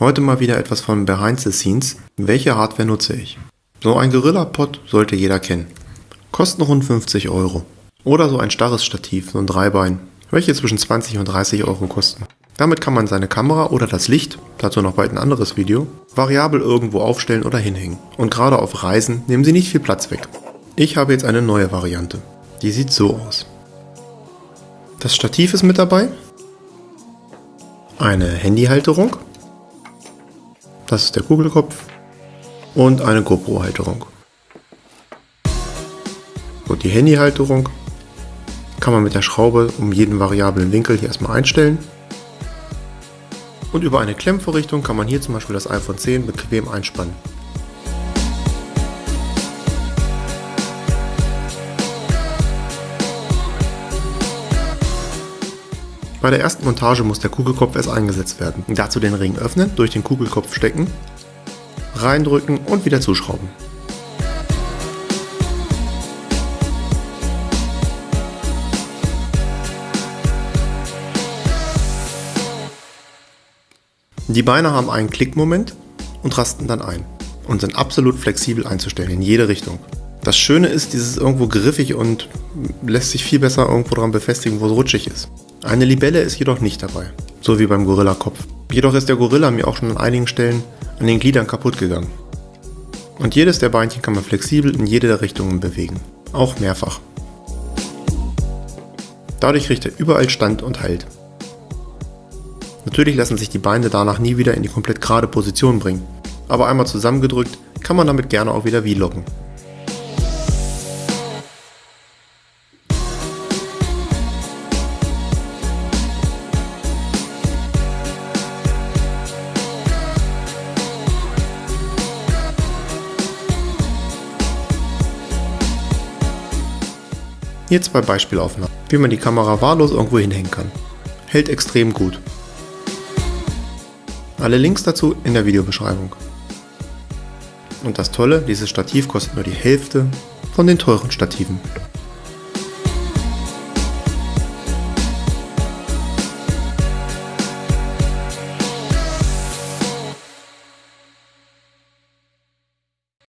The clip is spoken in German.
Heute mal wieder etwas von Behind the Scenes. Welche Hardware nutze ich? So ein Gorilla-Pod sollte jeder kennen. Kosten rund 50 Euro. Oder so ein starres Stativ, so ein Dreibein, welche zwischen 20 und 30 Euro kosten. Damit kann man seine Kamera oder das Licht, dazu noch bald ein anderes Video, variabel irgendwo aufstellen oder hinhängen. Und gerade auf Reisen nehmen sie nicht viel Platz weg. Ich habe jetzt eine neue Variante. Die sieht so aus. Das Stativ ist mit dabei. Eine Handyhalterung. Das ist der Kugelkopf. Und eine GoPro-Halterung. Gut, die Handyhalterung kann man mit der Schraube um jeden variablen Winkel hier erstmal einstellen. Und über eine Klemmvorrichtung kann man hier zum Beispiel das iPhone 10 bequem einspannen. Bei der ersten Montage muss der Kugelkopf erst eingesetzt werden. Dazu den Ring öffnen, durch den Kugelkopf stecken, reindrücken und wieder zuschrauben. Die Beine haben einen Klickmoment und rasten dann ein und sind absolut flexibel einzustellen in jede Richtung. Das Schöne ist, dieses ist irgendwo griffig und lässt sich viel besser irgendwo dran befestigen, wo es rutschig ist. Eine Libelle ist jedoch nicht dabei, so wie beim Gorilla-Kopf. Jedoch ist der Gorilla mir auch schon an einigen Stellen an den Gliedern kaputt gegangen. Und jedes der Beinchen kann man flexibel in jede der Richtungen bewegen, auch mehrfach. Dadurch kriegt er überall Stand und Halt. Natürlich lassen sich die Beine danach nie wieder in die komplett gerade Position bringen, aber einmal zusammengedrückt kann man damit gerne auch wieder vloggen. Hier zwei Beispielaufnahmen, wie man die Kamera wahllos irgendwo hinhängen kann. Hält extrem gut. Alle Links dazu in der Videobeschreibung. Und das Tolle, dieses Stativ kostet nur die Hälfte von den teuren Stativen.